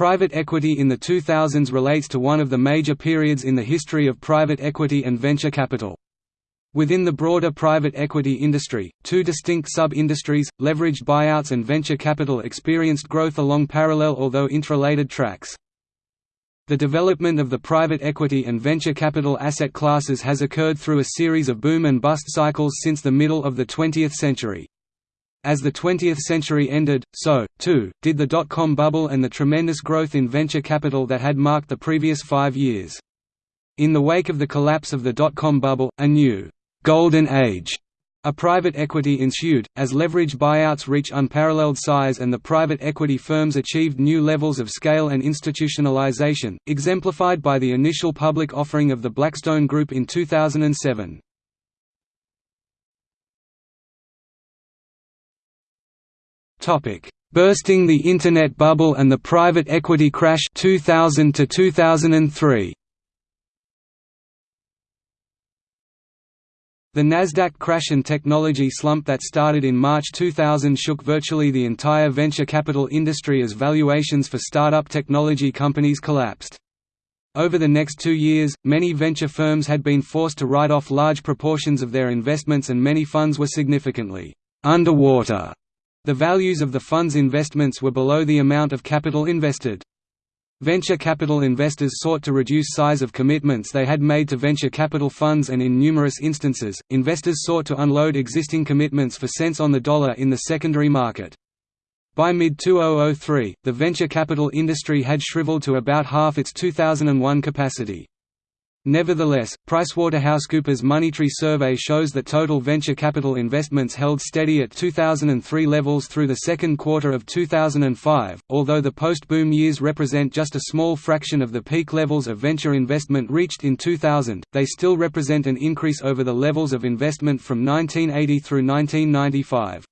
Private equity in the 2000s relates to one of the major periods in the history of private equity and venture capital. Within the broader private equity industry, two distinct sub-industries, leveraged buyouts and venture capital experienced growth along parallel although interrelated tracks. The development of the private equity and venture capital asset classes has occurred through a series of boom and bust cycles since the middle of the 20th century. As the 20th century ended, so, too, did the dot-com bubble and the tremendous growth in venture capital that had marked the previous five years. In the wake of the collapse of the dot-com bubble, a new «golden age» A private equity ensued, as leverage buyouts reach unparalleled size and the private equity firms achieved new levels of scale and institutionalization, exemplified by the initial public offering of the Blackstone Group in 2007. Bursting the Internet bubble and the private equity crash 2000 to 2003. The Nasdaq crash and technology slump that started in March 2000 shook virtually the entire venture capital industry as valuations for startup technology companies collapsed. Over the next two years, many venture firms had been forced to write off large proportions of their investments and many funds were significantly underwater. The values of the fund's investments were below the amount of capital invested. Venture capital investors sought to reduce size of commitments they had made to venture capital funds and in numerous instances, investors sought to unload existing commitments for cents on the dollar in the secondary market. By mid-2003, the venture capital industry had shriveled to about half its 2001 capacity. Nevertheless, PricewaterhouseCoopers Moneytree survey shows that total venture capital investments held steady at 2003 levels through the second quarter of 2005. Although the post-boom years represent just a small fraction of the peak levels of venture investment reached in 2000, they still represent an increase over the levels of investment from 1980 through 1995.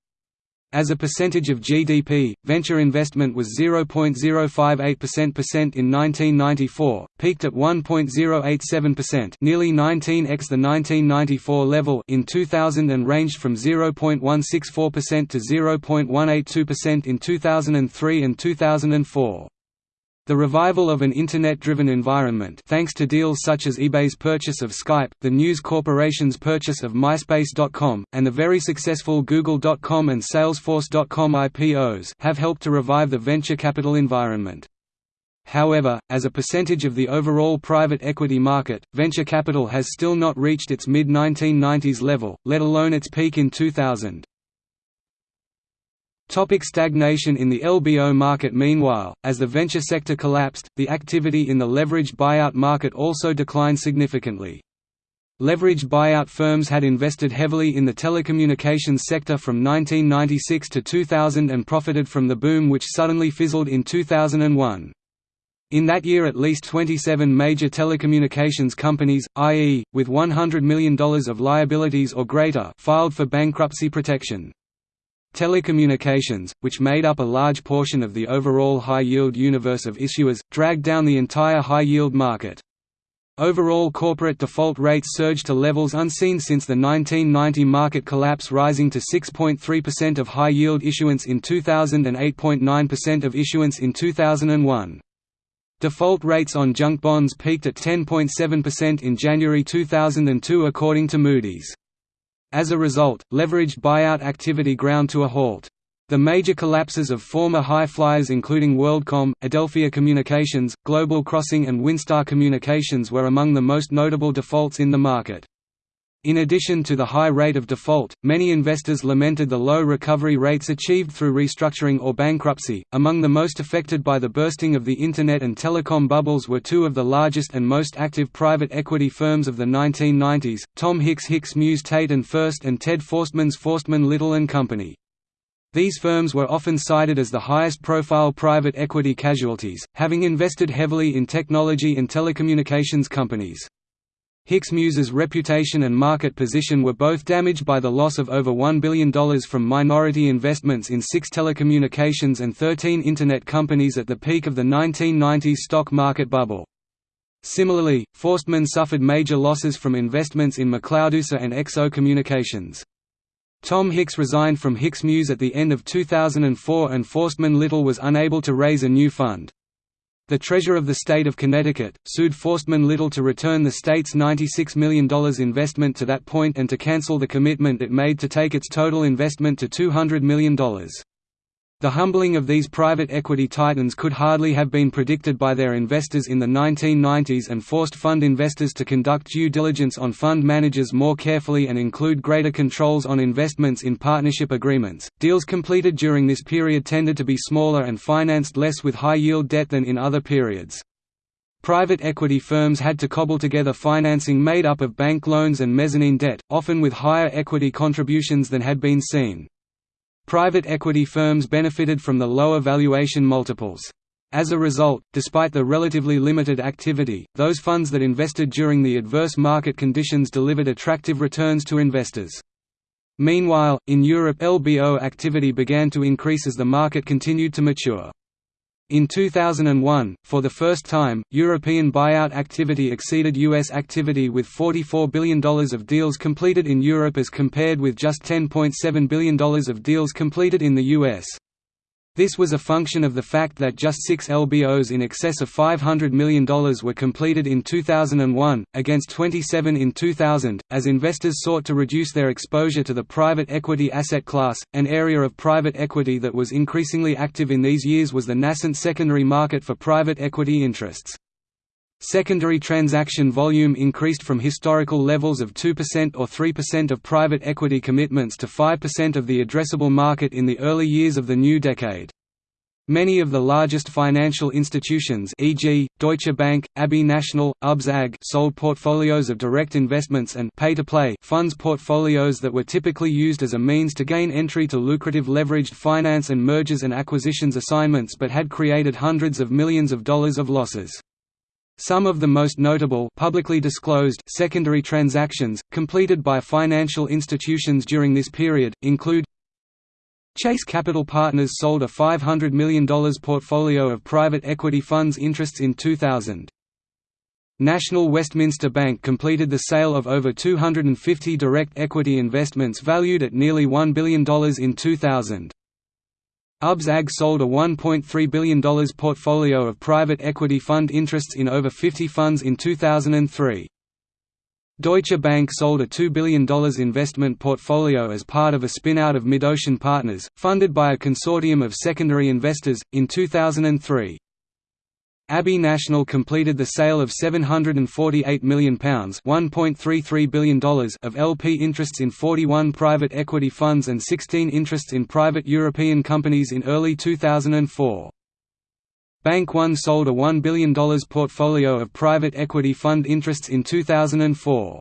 As a percentage of GDP, venture investment was 0.058% in 1994, peaked at 1.087%, nearly 19x the 1994 level in 2000 and ranged from 0.164% to 0.182% in 2003 and 2004. The revival of an Internet-driven environment thanks to deals such as eBay's purchase of Skype, the News Corporation's purchase of MySpace.com, and the very successful Google.com and Salesforce.com IPOs have helped to revive the venture capital environment. However, as a percentage of the overall private equity market, venture capital has still not reached its mid-1990s level, let alone its peak in 2000. Topic stagnation in the LBO market Meanwhile, as the venture sector collapsed, the activity in the leveraged buyout market also declined significantly. Leveraged buyout firms had invested heavily in the telecommunications sector from 1996 to 2000 and profited from the boom which suddenly fizzled in 2001. In that year at least 27 major telecommunications companies, i.e., with $100 million of liabilities or greater filed for bankruptcy protection. Telecommunications, which made up a large portion of the overall high-yield universe of issuers, dragged down the entire high-yield market. Overall corporate default rates surged to levels unseen since the 1990 market collapse rising to 6.3% of high-yield issuance in 2000 and 8.9% of issuance in 2001. Default rates on junk bonds peaked at 10.7% in January 2002 according to Moody's. As a result, leveraged buyout activity ground to a halt. The major collapses of former high flyers including WorldCom, Adelphia Communications, Global Crossing and WinStar Communications were among the most notable defaults in the market. In addition to the high rate of default, many investors lamented the low recovery rates achieved through restructuring or bankruptcy. Among the most affected by the bursting of the Internet and telecom bubbles were two of the largest and most active private equity firms of the 1990s, Tom Hicks Hicks Muse Tate and Furst and Ted Forstmann's Forstmann Little and Company. These firms were often cited as the highest-profile private equity casualties, having invested heavily in technology and telecommunications companies. Hicks Muse's reputation and market position were both damaged by the loss of over $1 billion from minority investments in six telecommunications and 13 Internet companies at the peak of the 1990s stock market bubble. Similarly, Forstmann suffered major losses from investments in McLeodUSA and XO Communications. Tom Hicks resigned from Hicks Muse at the end of 2004 and Forstmann Little was unable to raise a new fund. The Treasurer of the State of Connecticut, sued Forstmann Little to return the state's $96 million investment to that point and to cancel the commitment it made to take its total investment to $200 million. The humbling of these private equity titans could hardly have been predicted by their investors in the 1990s and forced fund investors to conduct due diligence on fund managers more carefully and include greater controls on investments in partnership agreements. Deals completed during this period tended to be smaller and financed less with high yield debt than in other periods. Private equity firms had to cobble together financing made up of bank loans and mezzanine debt, often with higher equity contributions than had been seen. Private equity firms benefited from the lower valuation multiples. As a result, despite the relatively limited activity, those funds that invested during the adverse market conditions delivered attractive returns to investors. Meanwhile, in Europe LBO activity began to increase as the market continued to mature. In 2001, for the first time, European buyout activity exceeded U.S. activity with $44 billion of deals completed in Europe as compared with just $10.7 billion of deals completed in the U.S. This was a function of the fact that just six LBOs in excess of $500 million were completed in 2001, against 27 in 2000, as investors sought to reduce their exposure to the private equity asset class. An area of private equity that was increasingly active in these years was the nascent secondary market for private equity interests. Secondary transaction volume increased from historical levels of 2% or 3% of private equity commitments to 5% of the addressable market in the early years of the new decade. Many of the largest financial institutions e.g., Deutsche Bank, Abbey National, UBS AG sold portfolios of direct investments and pay-to-play funds portfolios that were typically used as a means to gain entry to lucrative leveraged finance and mergers and acquisitions assignments but had created hundreds of millions of dollars of losses. Some of the most notable publicly disclosed secondary transactions, completed by financial institutions during this period, include Chase Capital Partners sold a $500 million portfolio of private equity funds interests in 2000. National Westminster Bank completed the sale of over 250 direct equity investments valued at nearly $1 billion in 2000. UBS AG sold a $1.3 billion portfolio of private equity fund interests in over 50 funds in 2003. Deutsche Bank sold a $2 billion investment portfolio as part of a spin-out of MidOcean Partners, funded by a consortium of secondary investors, in 2003. Abbey National completed the sale of £748 million $1.33 billion of LP interests in 41 private equity funds and 16 interests in private European companies in early 2004. Bank One sold a $1 billion portfolio of private equity fund interests in 2004.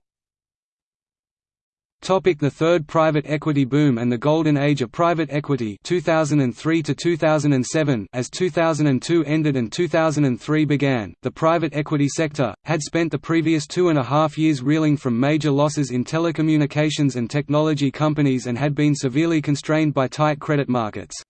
Topic the Third Private Equity Boom and the Golden Age of Private Equity 2003 to 2007 As 2002 ended and 2003 began, the private equity sector, had spent the previous two and a half years reeling from major losses in telecommunications and technology companies and had been severely constrained by tight credit markets.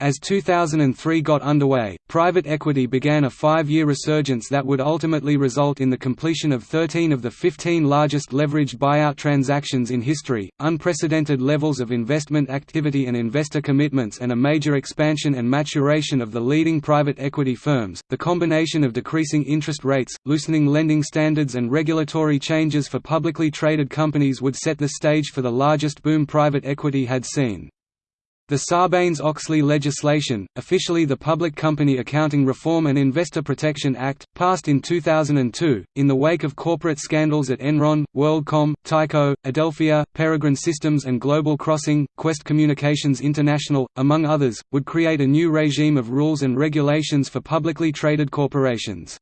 As 2003 got underway, private equity began a five-year resurgence that would ultimately result in the completion of 13 of the 15 largest leveraged buyout transactions in history, unprecedented levels of investment activity and investor commitments and a major expansion and maturation of the leading private equity firms. The combination of decreasing interest rates, loosening lending standards and regulatory changes for publicly traded companies would set the stage for the largest boom private equity had seen. The Sarbanes-Oxley legislation, officially the Public Company Accounting Reform and Investor Protection Act, passed in 2002, in the wake of corporate scandals at Enron, WorldCom, Tyco, Adelphia, Peregrine Systems and Global Crossing, Qwest Communications International, among others, would create a new regime of rules and regulations for publicly traded corporations.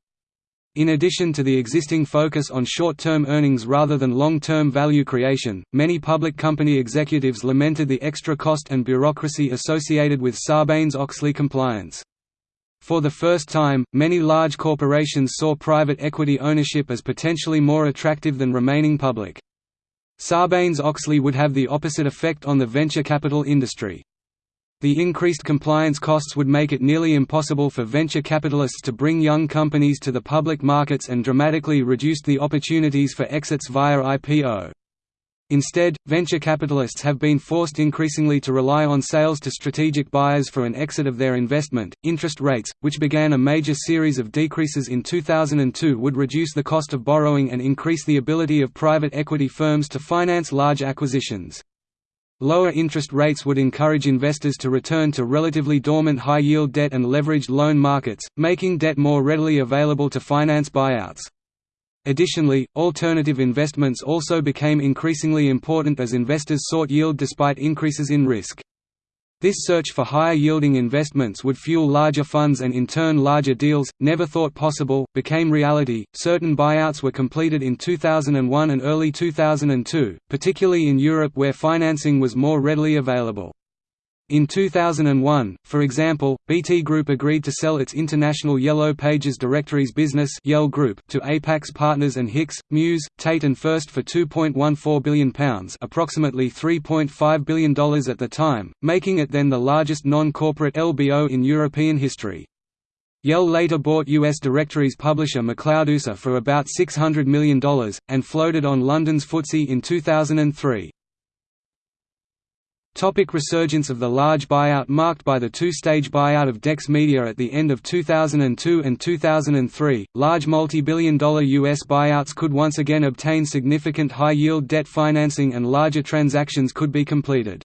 In addition to the existing focus on short-term earnings rather than long-term value creation, many public company executives lamented the extra cost and bureaucracy associated with Sarbanes-Oxley compliance. For the first time, many large corporations saw private equity ownership as potentially more attractive than remaining public. Sarbanes-Oxley would have the opposite effect on the venture capital industry. The increased compliance costs would make it nearly impossible for venture capitalists to bring young companies to the public markets and dramatically reduced the opportunities for exits via IPO. Instead, venture capitalists have been forced increasingly to rely on sales to strategic buyers for an exit of their investment. Interest rates, which began a major series of decreases in 2002, would reduce the cost of borrowing and increase the ability of private equity firms to finance large acquisitions. Lower interest rates would encourage investors to return to relatively dormant high-yield debt and leveraged loan markets, making debt more readily available to finance buyouts. Additionally, alternative investments also became increasingly important as investors sought yield despite increases in risk. This search for higher yielding investments would fuel larger funds and in turn larger deals, never thought possible, became reality. Certain buyouts were completed in 2001 and early 2002, particularly in Europe where financing was more readily available. In 2001, for example, BT Group agreed to sell its international Yellow Pages directories business Yell Group to Apax Partners and Hicks, Muse, Tate and Furst for £2.14 billion approximately $3.5 billion at the time, making it then the largest non-corporate LBO in European history. Yell later bought US directories publisher McLeod for about $600 million, and floated on London's FTSE in 2003. Topic resurgence of the large buyout Marked by the two-stage buyout of Dex Media at the end of 2002 and 2003, large multi-billion dollar U.S. buyouts could once again obtain significant high-yield debt financing and larger transactions could be completed.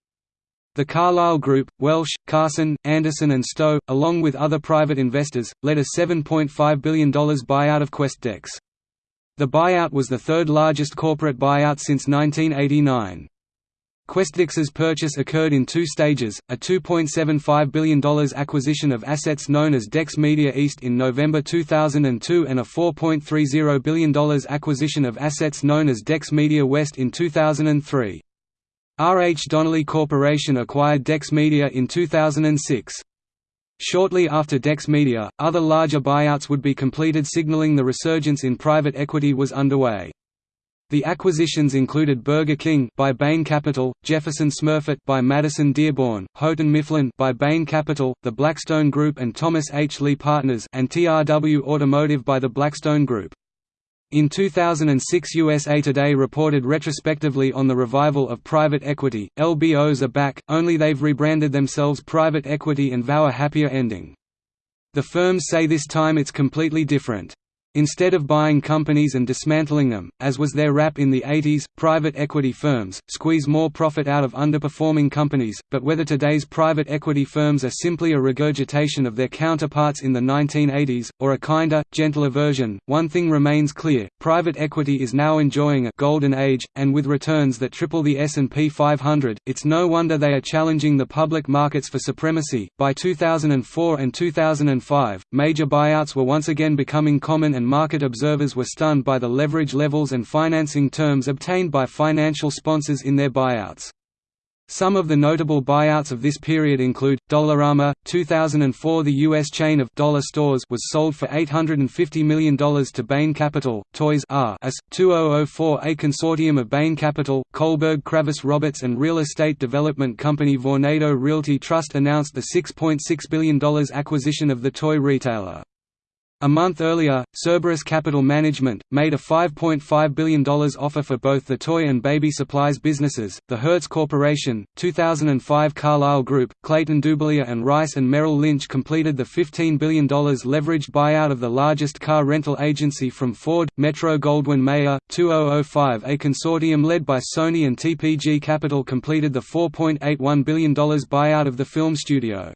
The Carlyle Group, Welsh, Carson, Anderson and Stowe, along with other private investors, led a $7.5 billion buyout of QwestDex. The buyout was the third largest corporate buyout since 1989. QwestDex's purchase occurred in two stages, a $2.75 billion acquisition of assets known as Dex Media East in November 2002 and a $4.30 billion acquisition of assets known as Dex Media West in 2003. R. H. Donnelley Corporation acquired Dex Media in 2006. Shortly after Dex Media, other larger buyouts would be completed signaling the resurgence in private equity was underway. The acquisitions included Burger King by Bain Capital, Jefferson Smurfit by Madison Dearborn, Houghton Mifflin by Bain Capital, the Blackstone Group and Thomas H. Lee Partners and TRW Automotive by the Blackstone Group. In 2006 USA Today reported retrospectively on the revival of private equity, LBOs are back, only they've rebranded themselves private equity and vow a happier ending. The firms say this time it's completely different. Instead of buying companies and dismantling them, as was their rap in the 80s, private equity firms, squeeze more profit out of underperforming companies, but whether today's private equity firms are simply a regurgitation of their counterparts in the 1980s, or a kinder, gentler version, one thing remains clear, private equity is now enjoying a «golden age», and with returns that triple the S&P 500, it's no wonder they are challenging the public markets for supremacy. By 2004 and 2005, major buyouts were once again becoming common and market observers were stunned by the leverage levels and financing terms obtained by financial sponsors in their buyouts. Some of the notable buyouts of this period include, Dollarama, 2004 The U.S. chain of dollar stores was sold for $850 million to Bain Capital, Toys R Us, 2004 A consortium of Bain Capital, Kohlberg Kravis Roberts and real estate development company Vornado Realty Trust announced the $6.6 .6 billion acquisition of the toy retailer. A month earlier, Cerberus Capital Management, made a $5.5 billion offer for both the toy and baby supplies businesses. The Hertz Corporation, 2005 Carlyle Group, Clayton Dubilier and Rice and Merrill Lynch completed the $15 billion leveraged buyout of the largest car rental agency from Ford, Metro Goldwyn Mayer. 2005 A consortium led by Sony and TPG Capital completed the $4.81 billion buyout of the film studio.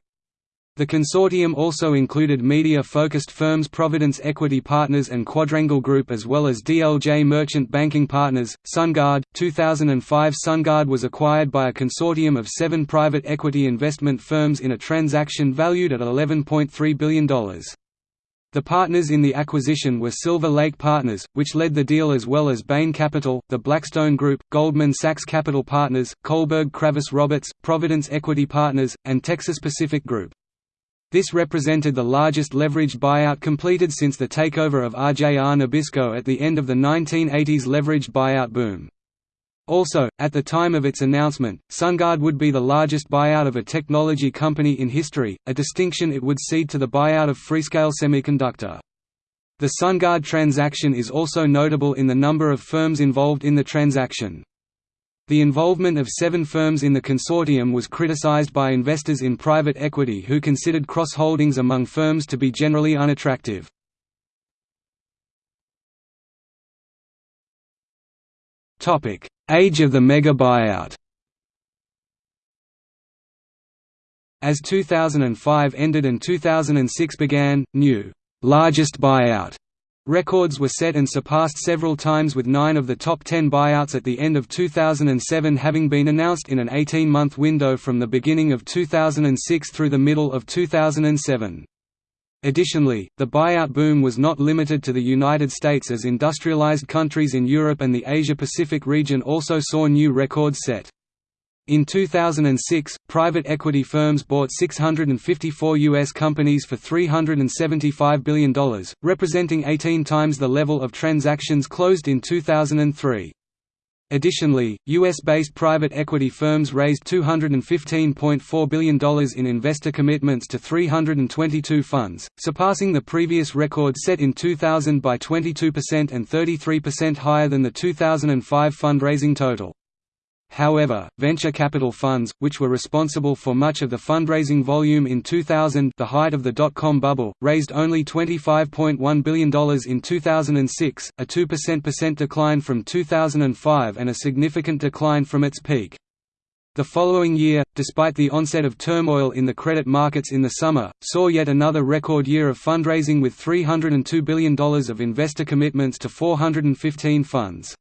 The consortium also included media-focused firms Providence Equity Partners and Quadrangle Group as well as DLJ Merchant Banking Partners. SunGard, 2005 SunGard was acquired by a consortium of seven private equity investment firms in a transaction valued at $11.3 billion. The partners in the acquisition were Silver Lake Partners, which led the deal as well as Bain Capital, the Blackstone Group, Goldman Sachs Capital Partners, Kohlberg Kravis Roberts, Providence Equity Partners, and Texas Pacific Group. This represented the largest leveraged buyout completed since the takeover of RJR Nabisco at the end of the 1980s leveraged buyout boom. Also, at the time of its announcement, SunGard would be the largest buyout of a technology company in history, a distinction it would cede to the buyout of Freescale Semiconductor. The SunGard transaction is also notable in the number of firms involved in the transaction. The involvement of seven firms in the consortium was criticized by investors in private equity who considered cross-holdings among firms to be generally unattractive. Age of the mega buyout As 2005 ended and 2006 began, new largest buyout records were set and surpassed several times with nine of the top ten buyouts at the end of 2007 having been announced in an 18-month window from the beginning of 2006 through the middle of 2007. Additionally, the buyout boom was not limited to the United States as industrialized countries in Europe and the Asia-Pacific region also saw new records set. In 2006, private equity firms bought 654 U.S. companies for $375 billion, representing 18 times the level of transactions closed in 2003. Additionally, U.S.-based private equity firms raised $215.4 billion in investor commitments to 322 funds, surpassing the previous record set in 2000 by 22% and 33% higher than the 2005 fundraising total. However, venture capital funds, which were responsible for much of the fundraising volume in 2000 the height of the dot-com bubble, raised only $25.1 billion in 2006, a 2% decline from 2005 and a significant decline from its peak. The following year, despite the onset of turmoil in the credit markets in the summer, saw yet another record year of fundraising with $302 billion of investor commitments to 415 funds.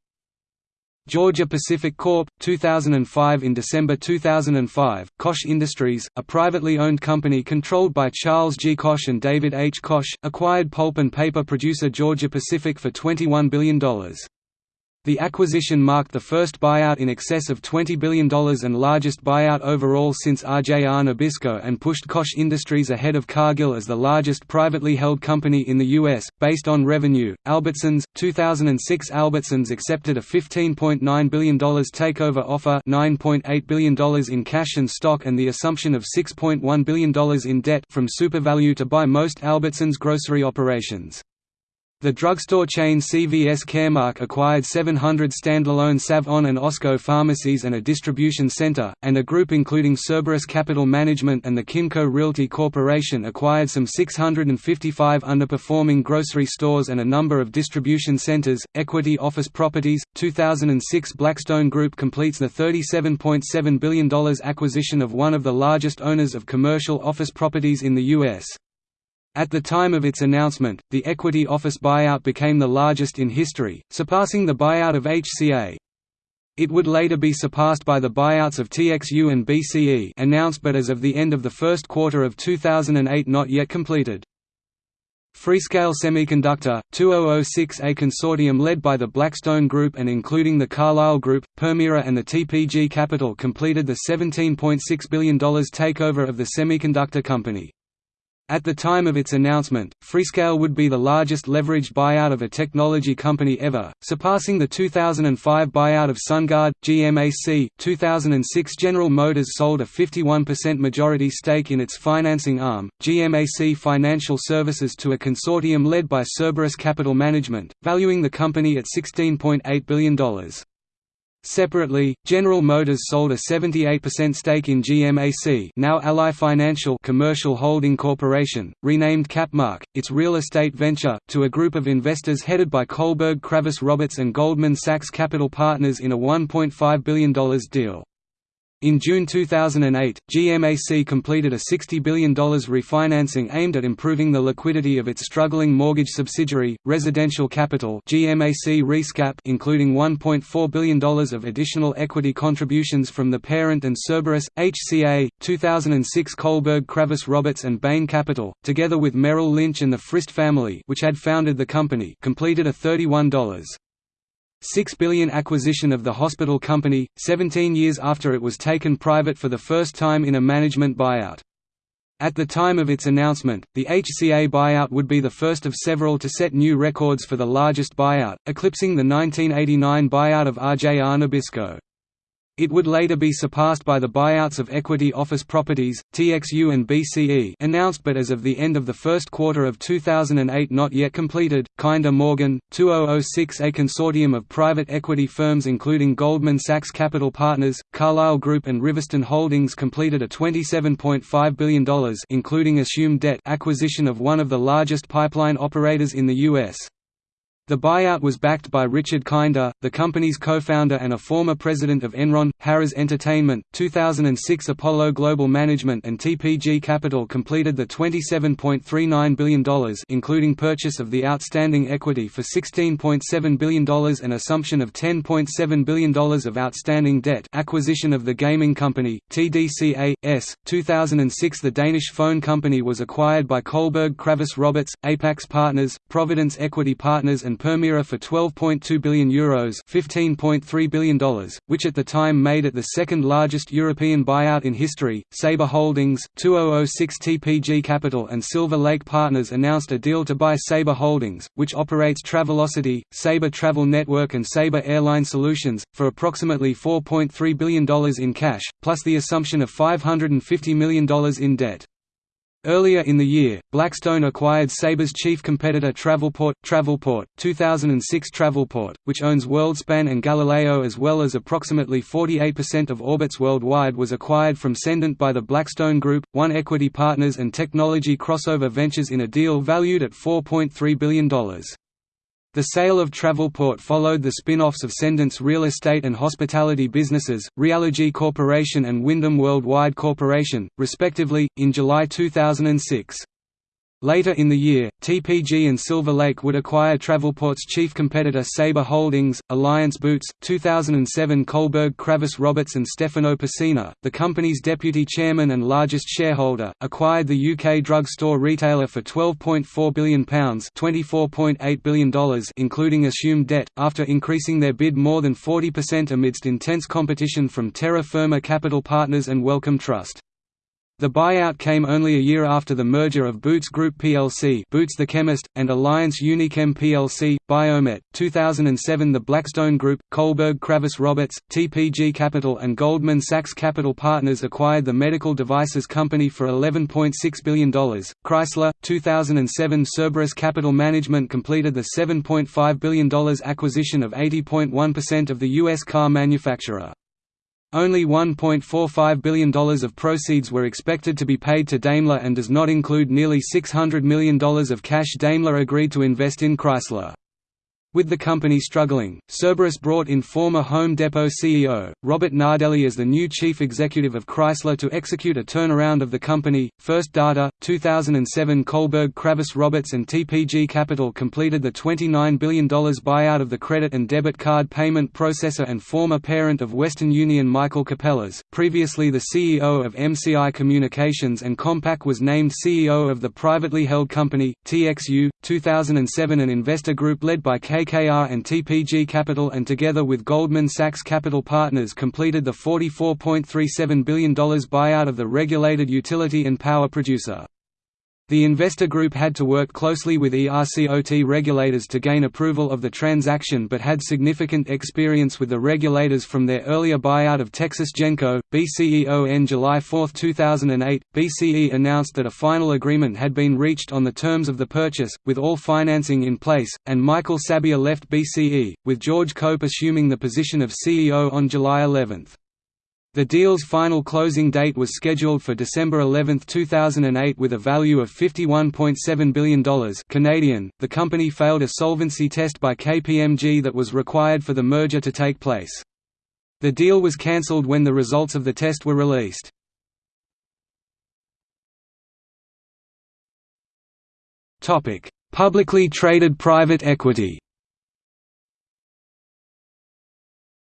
Georgia Pacific Corp. 2005 In December 2005, Koch Industries, a privately owned company controlled by Charles G. Koch and David H. Koch, acquired pulp and paper producer Georgia Pacific for $21 billion. The acquisition marked the first buyout in excess of $20 billion and largest buyout overall since RJR Nabisco and pushed Koch Industries ahead of Cargill as the largest privately held company in the U.S. Based on revenue, Albertsons, 2006 Albertsons accepted a $15.9 billion takeover offer $9.8 billion in cash and stock and the assumption of $6.1 billion in debt from SuperValu to buy most Albertsons grocery operations. The drugstore chain CVS Caremark acquired 700 standalone Sav-On and Osco pharmacies and a distribution center, and a group including Cerberus Capital Management and the Kimco Realty Corporation acquired some 655 underperforming grocery stores and a number of distribution centers. Equity Office Properties 2006 Blackstone Group completes the $37.7 billion acquisition of one of the largest owners of commercial office properties in the U.S. At the time of its announcement, the equity office buyout became the largest in history, surpassing the buyout of HCA. It would later be surpassed by the buyouts of TXU and BCE announced but as of the end of the first quarter of 2008 not yet completed. Freescale Semiconductor, 2006 A consortium led by the Blackstone Group and including the Carlyle Group, Permira and the TPG Capital completed the $17.6 billion takeover of the semiconductor company. At the time of its announcement, Freescale would be the largest leveraged buyout of a technology company ever, surpassing the 2005 buyout of SunGard, GMAC. 2006 General Motors sold a 51% majority stake in its financing arm, GMAC Financial Services to a consortium led by Cerberus Capital Management, valuing the company at $16.8 billion. Separately, General Motors sold a 78% stake in GMAC now Ally Financial Commercial Holding Corporation, renamed Capmark, its real estate venture, to a group of investors headed by Kohlberg Kravis Roberts and Goldman Sachs Capital Partners in a $1.5 billion deal. In June 2008, GMAC completed a $60 billion refinancing aimed at improving the liquidity of its struggling mortgage subsidiary, Residential Capital GMAC RESCAP including $1.4 billion of additional equity contributions from the parent and Cerberus, HCA, 2006 Kohlberg Kravis Roberts and Bain Capital, together with Merrill Lynch and the Frist family which had founded the company completed a $31. 6 billion acquisition of the hospital company, 17 years after it was taken private for the first time in a management buyout. At the time of its announcement, the HCA buyout would be the first of several to set new records for the largest buyout, eclipsing the 1989 buyout of RJR Nabisco. It would later be surpassed by the buyouts of Equity Office Properties, TXU and BCE announced but as of the end of the first quarter of 2008 not yet completed. Kinder Morgan, 2006 A consortium of private equity firms including Goldman Sachs Capital Partners, Carlyle Group and Riverstone Holdings completed a $27.5 billion including assumed debt acquisition of one of the largest pipeline operators in the U.S. The buyout was backed by Richard Kinder, the company's co-founder and a former president of Enron, Harrah's Entertainment. 2006 Apollo Global Management and TPG Capital completed the $27.39 billion including purchase of the outstanding equity for $16.7 billion and assumption of $10.7 billion of outstanding debt acquisition of the gaming company, TDCA.S. 2006 The Danish phone company was acquired by Kohlberg Kravis Roberts, Apax Partners, Providence Equity Partners and Permira for €12.2 billion Euros $15.3 billion, which at the time made it the second largest European buyout in history. Sabre Holdings, 2006 TPG Capital and Silver Lake Partners announced a deal to buy Sabre Holdings, which operates Travelocity, Sabre Travel Network and Sabre Airline Solutions, for approximately $4.3 billion in cash, plus the assumption of $550 million in debt. Earlier in the year, Blackstone acquired Sabre's chief competitor Travelport, Travelport, 2006 Travelport, which owns WorldSpan and Galileo as well as approximately 48% of Orbitz worldwide was acquired from Cendant by the Blackstone Group, One Equity Partners and Technology Crossover Ventures in a deal valued at $4.3 billion. The sale of Travelport followed the spin-offs of Cendant's real estate and hospitality businesses, Realogy Corporation and Wyndham Worldwide Corporation, respectively, in July 2006. Later in the year, TPG and Silver Lake would acquire Travelport's chief competitor Sabre Holdings, Alliance Boots, 2007 Kohlberg Kravis Roberts and Stefano Pessina, the company's deputy chairman and largest shareholder, acquired the UK drugstore retailer for £12.4 billion $24.8 billion including assumed debt, after increasing their bid more than 40% amidst intense competition from Terra Firma Capital Partners and Wellcome Trust. The buyout came only a year after the merger of Boots Group plc Boots the Chemist, and Alliance Unichem plc, Biomet. 2007 The Blackstone Group, Kohlberg Kravis Roberts, TPG Capital and Goldman Sachs Capital Partners acquired the medical devices company for $11.6 billion. Chrysler, 2007 Cerberus Capital Management completed the $7.5 billion acquisition of 80.1% of the U.S. car manufacturer. Only $1.45 billion of proceeds were expected to be paid to Daimler and does not include nearly $600 million of cash Daimler agreed to invest in Chrysler. With the company struggling, Cerberus brought in former Home Depot CEO, Robert Nardelli as the new chief executive of Chrysler to execute a turnaround of the company. First Data, 2007 Kohlberg Kravis Roberts and TPG Capital completed the $29 billion buyout of the credit and debit card payment processor and former parent of Western Union Michael Capellas, previously the CEO of MCI Communications and Compaq was named CEO of the privately held company, TXU, 2007 an investor group led by K KKR and TPG Capital and together with Goldman Sachs Capital Partners completed the $44.37 billion buyout of the regulated utility and power producer. The investor group had to work closely with ERCOT regulators to gain approval of the transaction but had significant experience with the regulators from their earlier buyout of Texas Genco, BCEO in July 4, 2008. BCE announced that a final agreement had been reached on the terms of the purchase, with all financing in place, and Michael Sabia left BCE, with George Cope assuming the position of CEO on July 11. The deal's final closing date was scheduled for December 11, 2008 with a value of $51.7 billion Canadian. .The company failed a solvency test by KPMG that was required for the merger to take place. The deal was cancelled when the results of the test were released. Publicly traded private equity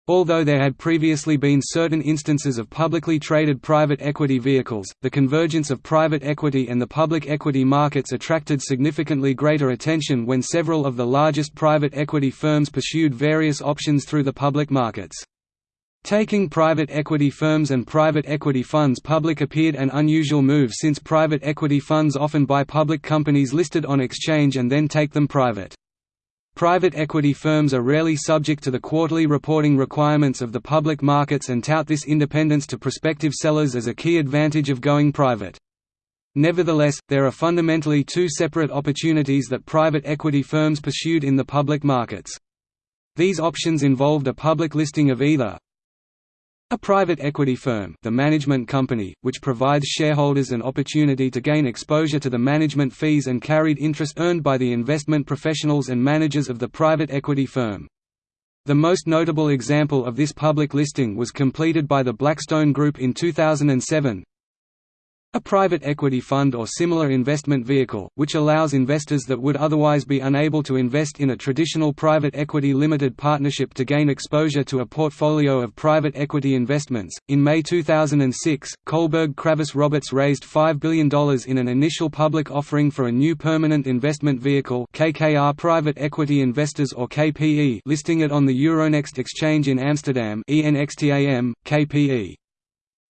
Although there had previously been certain instances of publicly traded private equity vehicles, the convergence of private equity and the public equity markets attracted significantly greater attention when several of the largest private equity firms pursued various options through the public markets. Taking private equity firms and private equity funds public appeared an unusual move since private equity funds often buy public companies listed on exchange and then take them private. Private equity firms are rarely subject to the quarterly reporting requirements of the public markets and tout this independence to prospective sellers as a key advantage of going private. Nevertheless, there are fundamentally two separate opportunities that private equity firms pursued in the public markets. These options involved a public listing of either a private equity firm the management company, which provides shareholders an opportunity to gain exposure to the management fees and carried interest earned by the investment professionals and managers of the private equity firm. The most notable example of this public listing was completed by the Blackstone Group in 2007, a private equity fund or similar investment vehicle, which allows investors that would otherwise be unable to invest in a traditional private equity limited partnership to gain exposure to a portfolio of private equity investments. In May 2006, Kohlberg Kravis Roberts raised $5 billion in an initial public offering for a new permanent investment vehicle KKR Private Equity Investors or KPE listing it on the Euronext exchange in Amsterdam ENXTAM, KPE.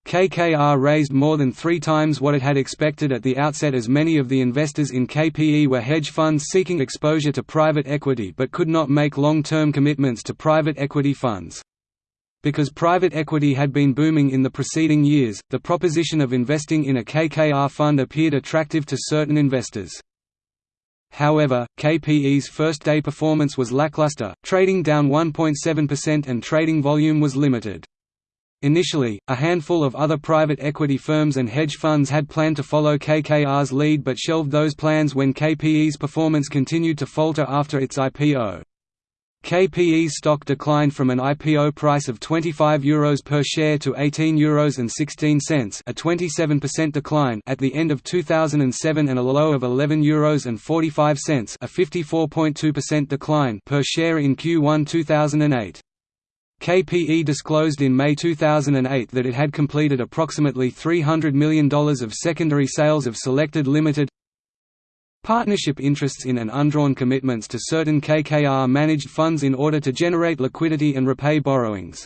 KKR raised more than three times what it had expected at the outset as many of the investors in KPE were hedge funds seeking exposure to private equity but could not make long-term commitments to private equity funds. Because private equity had been booming in the preceding years, the proposition of investing in a KKR fund appeared attractive to certain investors. However, KPE's first-day performance was lackluster, trading down 1.7% and trading volume was limited. Initially, a handful of other private equity firms and hedge funds had planned to follow KKR's lead but shelved those plans when KPE's performance continued to falter after its IPO. KPE's stock declined from an IPO price of €25 Euros per share to €18 Euros and 16 cents, a 27% decline at the end of 2007 and a low of €11 Euros and 45 cents, a 54.2% decline per share in Q1 2008. KPE disclosed in May 2008 that it had completed approximately $300 million of secondary sales of selected limited partnership interests in and undrawn commitments to certain KKR-managed funds in order to generate liquidity and repay borrowings.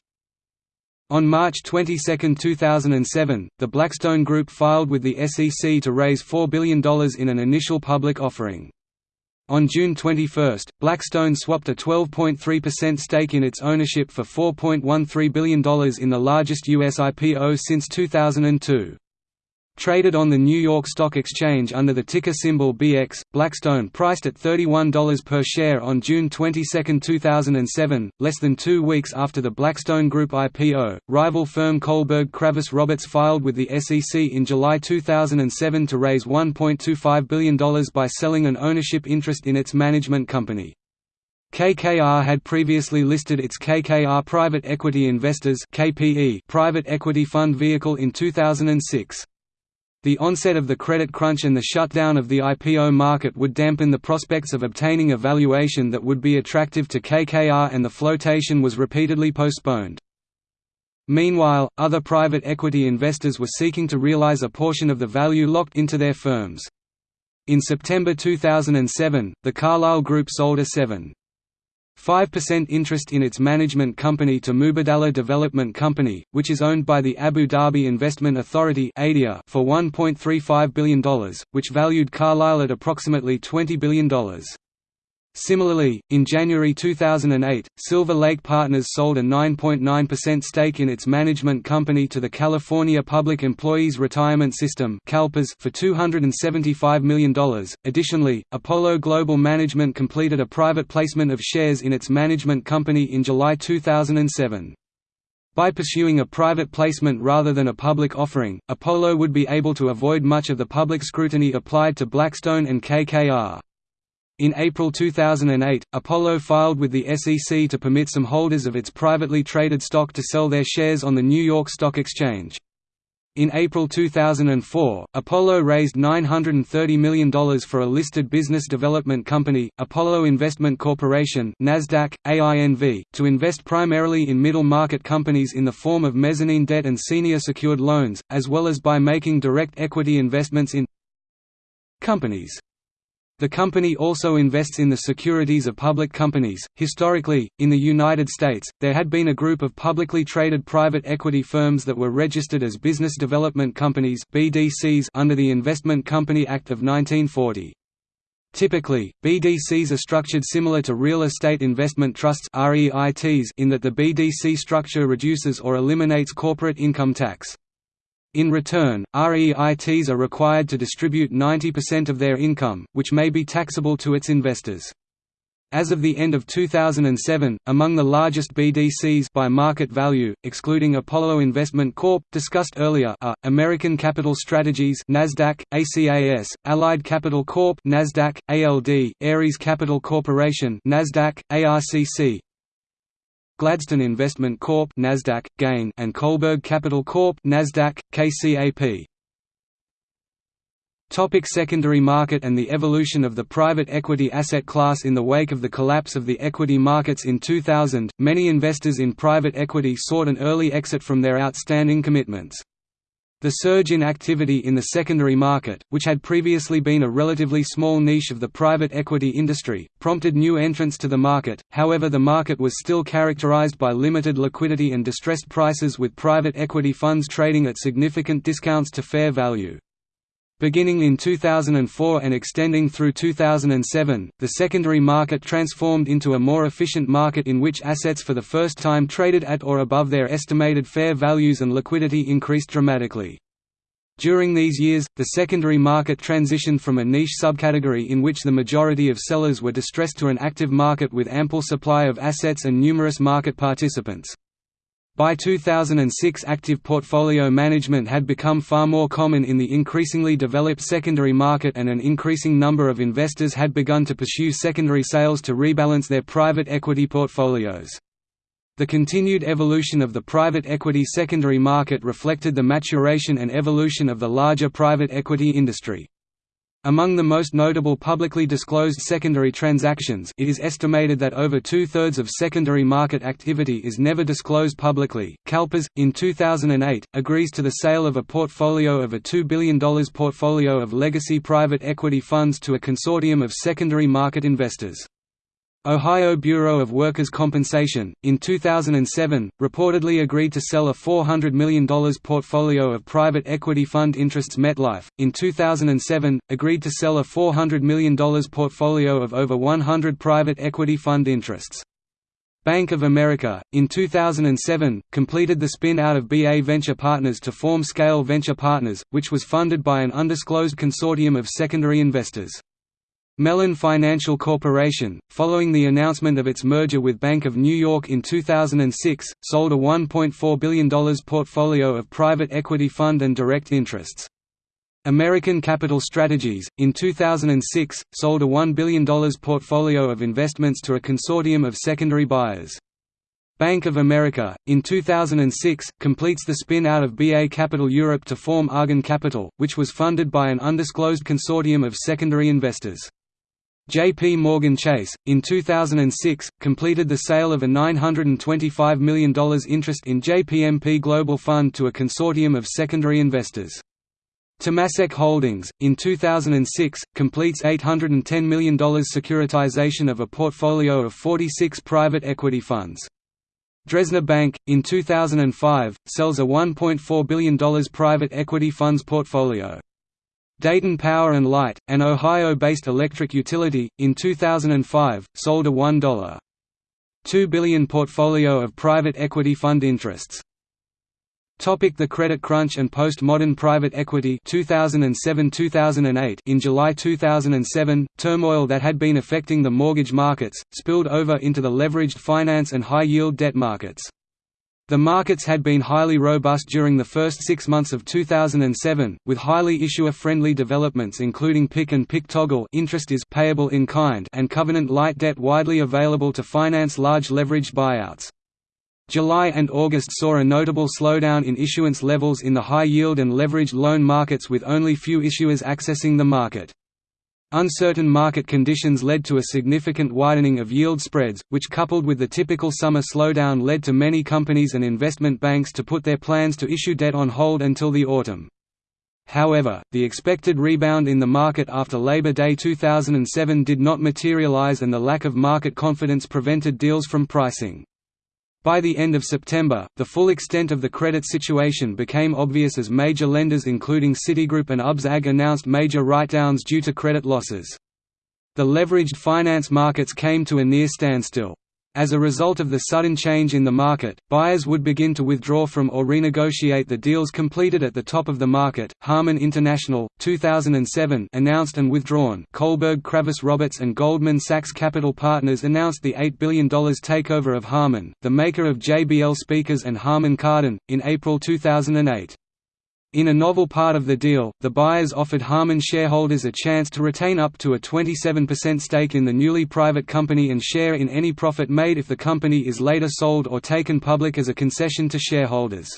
On March 22, 2007, the Blackstone Group filed with the SEC to raise $4 billion in an initial public offering. On June 21, Blackstone swapped a 12.3% stake in its ownership for $4.13 billion in the largest U.S. IPO since 2002. Traded on the New York Stock Exchange under the ticker symbol BX, Blackstone priced at $31 per share on June 22, 2007, less than two weeks after the Blackstone Group IPO. Rival firm Kohlberg Kravis Roberts filed with the SEC in July 2007 to raise $1.25 billion by selling an ownership interest in its management company. KKR had previously listed its KKR Private Equity Investors private equity fund vehicle in 2006. The onset of the credit crunch and the shutdown of the IPO market would dampen the prospects of obtaining a valuation that would be attractive to KKR and the flotation was repeatedly postponed. Meanwhile, other private equity investors were seeking to realize a portion of the value locked into their firms. In September 2007, the Carlyle Group sold a 7. 5% interest in its management company to Mubadala Development Company, which is owned by the Abu Dhabi Investment Authority for $1.35 billion, which valued Carlyle at approximately $20 billion. Similarly, in January 2008, Silver Lake Partners sold a 9.9% stake in its management company to the California Public Employees Retirement System for $275 million. Additionally, Apollo Global Management completed a private placement of shares in its management company in July 2007. By pursuing a private placement rather than a public offering, Apollo would be able to avoid much of the public scrutiny applied to Blackstone and KKR. In April 2008, Apollo filed with the SEC to permit some holders of its privately traded stock to sell their shares on the New York Stock Exchange. In April 2004, Apollo raised $930 million for a listed business development company, Apollo Investment Corporation NASDAQ, AINV, to invest primarily in middle-market companies in the form of mezzanine debt and senior secured loans, as well as by making direct equity investments in companies. The company also invests in the securities of public companies. Historically, in the United States, there had been a group of publicly traded private equity firms that were registered as business development companies (BDCs) under the Investment Company Act of 1940. Typically, BDCs are structured similar to real estate investment trusts (REITs) in that the BDC structure reduces or eliminates corporate income tax. In return, REITs are required to distribute 90% of their income, which may be taxable to its investors. As of the end of 2007, among the largest BDCs by market value, excluding Apollo Investment Corp. discussed earlier, are American Capital Strategies (Nasdaq, ACAS), Allied Capital Corp. (Nasdaq, ALD), Ares Capital Corporation (Nasdaq, ARCC), Gladstone Investment Corp. (Nasdaq, GAIN), and Kohlberg Capital Corp. (Nasdaq, KCAP). Topic secondary market and the evolution of the private equity asset class In the wake of the collapse of the equity markets in 2000, many investors in private equity sought an early exit from their outstanding commitments. The surge in activity in the secondary market, which had previously been a relatively small niche of the private equity industry, prompted new entrants to the market, however the market was still characterized by limited liquidity and distressed prices with private equity funds trading at significant discounts to fair value. Beginning in 2004 and extending through 2007, the secondary market transformed into a more efficient market in which assets for the first time traded at or above their estimated fair values and liquidity increased dramatically. During these years, the secondary market transitioned from a niche subcategory in which the majority of sellers were distressed to an active market with ample supply of assets and numerous market participants. By 2006 active portfolio management had become far more common in the increasingly developed secondary market and an increasing number of investors had begun to pursue secondary sales to rebalance their private equity portfolios. The continued evolution of the private equity secondary market reflected the maturation and evolution of the larger private equity industry. Among the most notable publicly disclosed secondary transactions it is estimated that over two-thirds of secondary market activity is never disclosed publicly. CalPERS, in 2008, agrees to the sale of a portfolio of a $2 billion portfolio of legacy private equity funds to a consortium of secondary market investors. Ohio Bureau of Workers' Compensation, in 2007, reportedly agreed to sell a $400 million portfolio of private equity fund interests MetLife, in 2007, agreed to sell a $400 million portfolio of over 100 private equity fund interests. Bank of America, in 2007, completed the spin-out of BA Venture Partners to form Scale Venture Partners, which was funded by an undisclosed consortium of secondary investors. Mellon Financial Corporation, following the announcement of its merger with Bank of New York in 2006, sold a $1.4 billion portfolio of private equity fund and direct interests. American Capital Strategies, in 2006, sold a $1 billion portfolio of investments to a consortium of secondary buyers. Bank of America, in 2006, completes the spin-out of BA Capital Europe to form Argan Capital, which was funded by an undisclosed consortium of secondary investors. J.P. Morgan Chase, in 2006, completed the sale of a $925 million interest in JPMP Global Fund to a consortium of secondary investors. Temasek Holdings, in 2006, completes $810 million securitization of a portfolio of 46 private equity funds. Dresdner Bank, in 2005, sells a $1.4 billion private equity funds portfolio. Dayton Power and Light, an Ohio-based electric utility, in 2005, sold a $1.2 billion portfolio of private equity fund interests. Topic the credit crunch and postmodern private equity 2007-2008 In July 2007, turmoil that had been affecting the mortgage markets, spilled over into the leveraged finance and high-yield debt markets. The markets had been highly robust during the first six months of 2007, with highly issuer-friendly developments including PIK and PIK toggle interest is payable in kind and covenant-light debt widely available to finance large leveraged buyouts. July and August saw a notable slowdown in issuance levels in the high-yield and leveraged loan markets with only few issuers accessing the market. Uncertain market conditions led to a significant widening of yield spreads, which coupled with the typical summer slowdown led to many companies and investment banks to put their plans to issue debt on hold until the autumn. However, the expected rebound in the market after Labor Day 2007 did not materialize and the lack of market confidence prevented deals from pricing. By the end of September, the full extent of the credit situation became obvious as major lenders including Citigroup and UBS AG announced major write-downs due to credit losses. The leveraged finance markets came to a near standstill. As a result of the sudden change in the market, buyers would begin to withdraw from or renegotiate the deals completed at the top of the market. Harman International, 2007, announced and withdrawn. Kohlberg Kravis Roberts and Goldman Sachs Capital Partners announced the $8 billion takeover of Harman, the maker of JBL speakers and Harman Kardon, in April 2008. In a novel part of the deal, the buyers offered Harman shareholders a chance to retain up to a 27% stake in the newly private company and share in any profit made if the company is later sold or taken public as a concession to shareholders.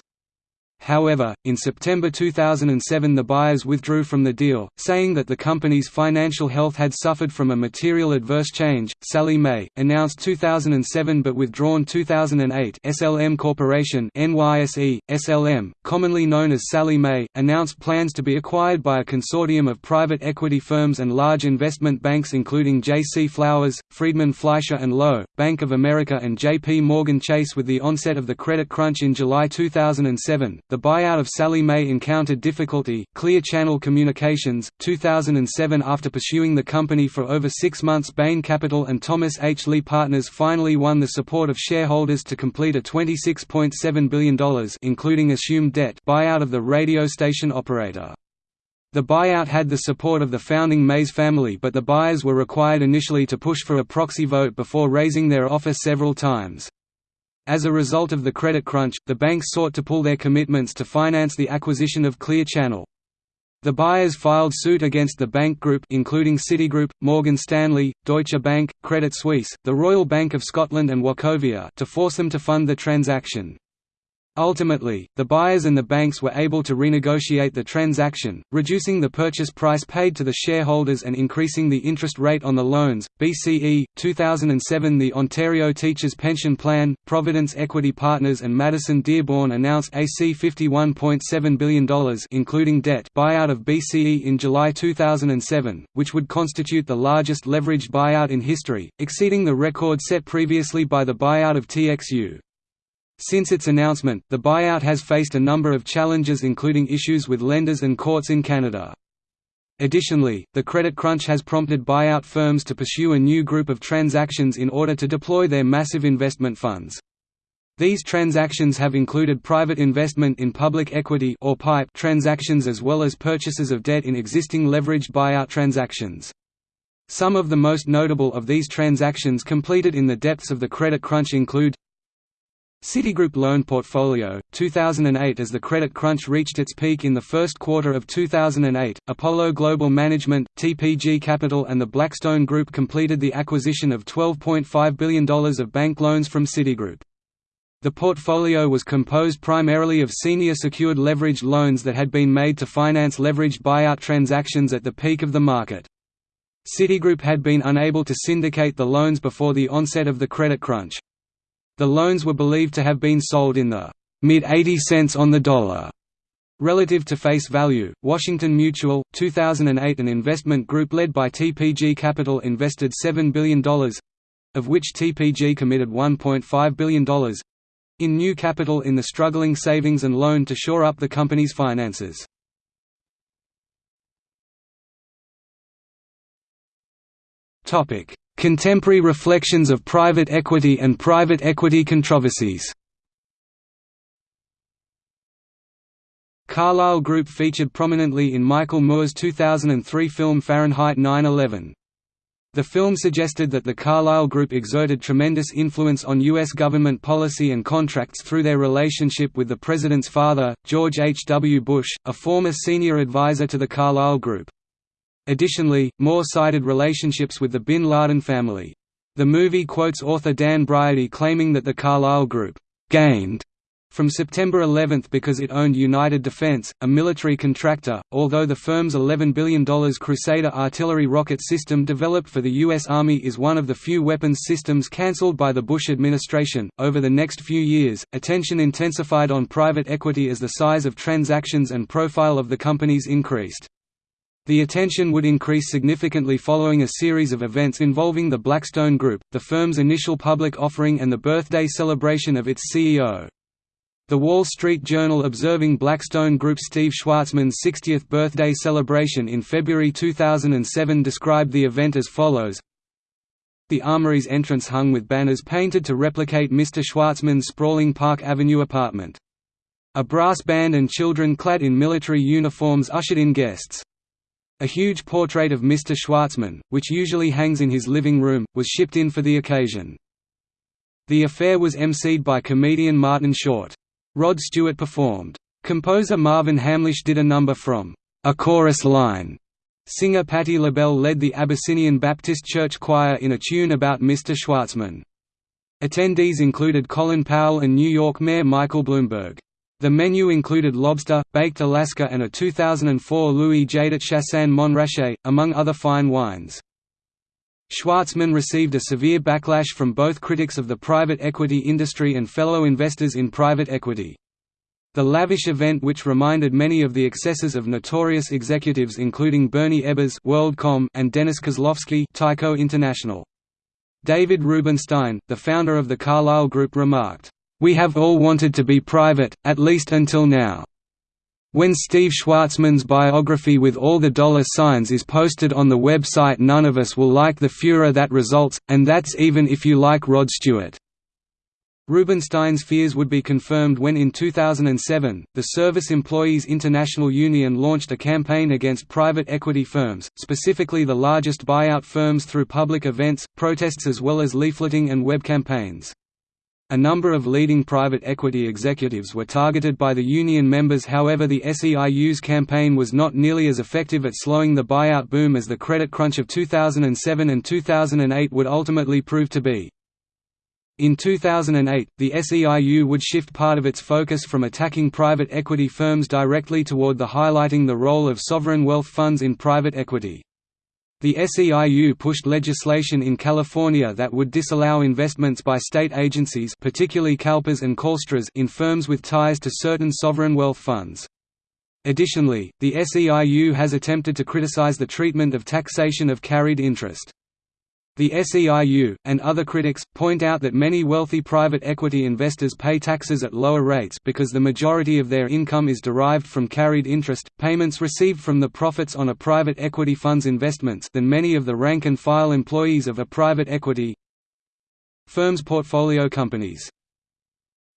However, in September 2007 the buyers withdrew from the deal, saying that the company's financial health had suffered from a material adverse change. Sallie Mae, announced 2007 but withdrawn 2008 SLM Corporation NYSE, SLM, commonly known as Sallie Mae, announced plans to be acquired by a consortium of private equity firms and large investment banks including J.C. Flowers, Friedman Fleischer & Lowe, Bank of America and J.P. Morgan Chase with the onset of the credit crunch in July 2007. The buyout of Sallie Mae encountered difficulty. Clear Channel Communications, 2007 After pursuing the company for over six months Bain Capital and Thomas H. Lee Partners finally won the support of shareholders to complete a $26.7 billion including assumed debt buyout of the radio station operator. The buyout had the support of the founding Mays family but the buyers were required initially to push for a proxy vote before raising their offer several times. As a result of the credit crunch, the banks sought to pull their commitments to finance the acquisition of Clear Channel. The buyers filed suit against the bank group including Citigroup, Morgan Stanley, Deutsche Bank, Credit Suisse, the Royal Bank of Scotland and Wachovia to force them to fund the transaction. Ultimately, the buyers and the banks were able to renegotiate the transaction, reducing the purchase price paid to the shareholders and increasing the interest rate on the loans. BCE 2007 The Ontario Teachers Pension Plan, Providence Equity Partners and Madison Dearborn announced AC $51.7 billion including debt buyout of BCE in July 2007, which would constitute the largest leveraged buyout in history, exceeding the record set previously by the buyout of TXU. Since its announcement, the buyout has faced a number of challenges including issues with lenders and courts in Canada. Additionally, the credit crunch has prompted buyout firms to pursue a new group of transactions in order to deploy their massive investment funds. These transactions have included private investment in public equity or PIPE transactions as well as purchases of debt in existing leveraged buyout transactions. Some of the most notable of these transactions completed in the depths of the credit crunch include Citigroup loan portfolio, 2008 As the credit crunch reached its peak in the first quarter of 2008, Apollo Global Management, TPG Capital and the Blackstone Group completed the acquisition of $12.5 billion of bank loans from Citigroup. The portfolio was composed primarily of senior secured leveraged loans that had been made to finance leveraged buyout transactions at the peak of the market. Citigroup had been unable to syndicate the loans before the onset of the credit crunch. The loans were believed to have been sold in the mid-80 cents on the dollar Relative to face value, Washington Mutual, 2008 an investment group led by TPG Capital invested $7 billion—of which TPG committed $1.5 billion—in new capital in the struggling savings and loan to shore up the company's finances. Contemporary reflections of private equity and private equity controversies Carlyle Group featured prominently in Michael Moore's 2003 film Fahrenheit 9/11. The film suggested that the Carlyle Group exerted tremendous influence on U.S. government policy and contracts through their relationship with the president's father, George H. W. Bush, a former senior advisor to the Carlyle Group. Additionally, Moore cited relationships with the Bin Laden family. The movie quotes author Dan Briody claiming that the Carlyle Group «gained» from September 11 because it owned United Defense, a military contractor, although the firm's $11 billion Crusader artillery rocket system developed for the U.S. Army is one of the few weapons systems cancelled by the Bush administration. Over the next few years, attention intensified on private equity as the size of transactions and profile of the companies increased. The attention would increase significantly following a series of events involving the Blackstone Group, the firm's initial public offering and the birthday celebration of its CEO. The Wall Street Journal observing Blackstone Group Steve Schwarzman's 60th birthday celebration in February 2007 described the event as follows The Armory's entrance hung with banners painted to replicate Mr. Schwarzman's sprawling Park Avenue apartment. A brass band and children clad in military uniforms ushered in guests. A huge portrait of Mr. Schwarzman, which usually hangs in his living room, was shipped in for the occasion. The affair was emceed by comedian Martin Short. Rod Stewart performed. Composer Marvin Hamlisch did a number from A Chorus Line. Singer Patti LaBelle led the Abyssinian Baptist Church Choir in a tune about Mr. Schwarzman. Attendees included Colin Powell and New York Mayor Michael Bloomberg. The menu included lobster, baked Alaska and a 2004 Louis Jadot Chassagne Montrachet, among other fine wines. Schwarzman received a severe backlash from both critics of the private equity industry and fellow investors in private equity. The lavish event which reminded many of the excesses of notorious executives including Bernie Ebbers WorldCom and Dennis Kozlowski Tyco International. David Rubenstein, the founder of the Carlyle Group remarked, "We have all wanted to be private, at least until now. When Steve Schwarzman's biography with all the dollar signs is posted on the website none of us will like the furor that results, and that's even if you like Rod Stewart." Rubenstein's fears would be confirmed when in 2007, the Service Employees International Union launched a campaign against private equity firms, specifically the largest buyout firms through public events, protests as well as leafleting and web campaigns. A number of leading private equity executives were targeted by the union members however the SEIU's campaign was not nearly as effective at slowing the buyout boom as the credit crunch of 2007 and 2008 would ultimately prove to be. In 2008, the SEIU would shift part of its focus from attacking private equity firms directly toward the highlighting the role of sovereign wealth funds in private equity. The SEIU pushed legislation in California that would disallow investments by state agencies particularly CalPERS and CalSTRS in firms with ties to certain sovereign wealth funds. Additionally, the SEIU has attempted to criticize the treatment of taxation of carried interest. The SEIU, and other critics, point out that many wealthy private equity investors pay taxes at lower rates because the majority of their income is derived from carried interest, payments received from the profits on a private equity fund's investments than many of the rank-and-file employees of a private equity firm's portfolio companies.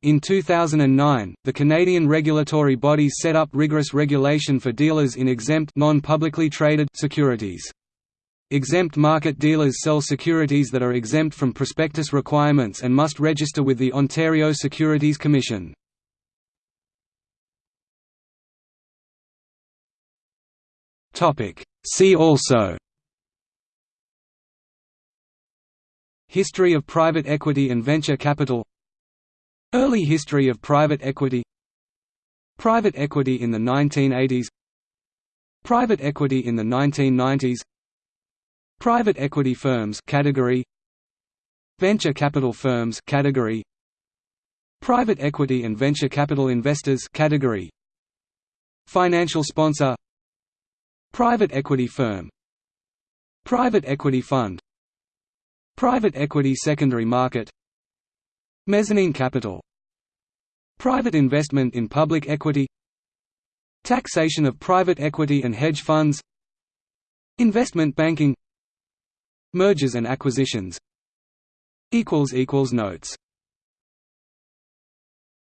In 2009, the Canadian regulatory bodies set up rigorous regulation for dealers in exempt non-publicly traded securities. Exempt market dealers sell securities that are exempt from prospectus requirements and must register with the Ontario Securities Commission. See also. History of private equity and venture capital. Early history of private equity. Private equity in the 1980s Private equity in the 1990s Private equity firms category. Venture capital firms category. Private equity and venture capital investors category. Financial sponsor. Private equity firm. Private equity fund. Private equity secondary market. Mezzanine capital. Private investment in public equity. Taxation of private equity and hedge funds. Investment banking Mergers and acquisitions. Notes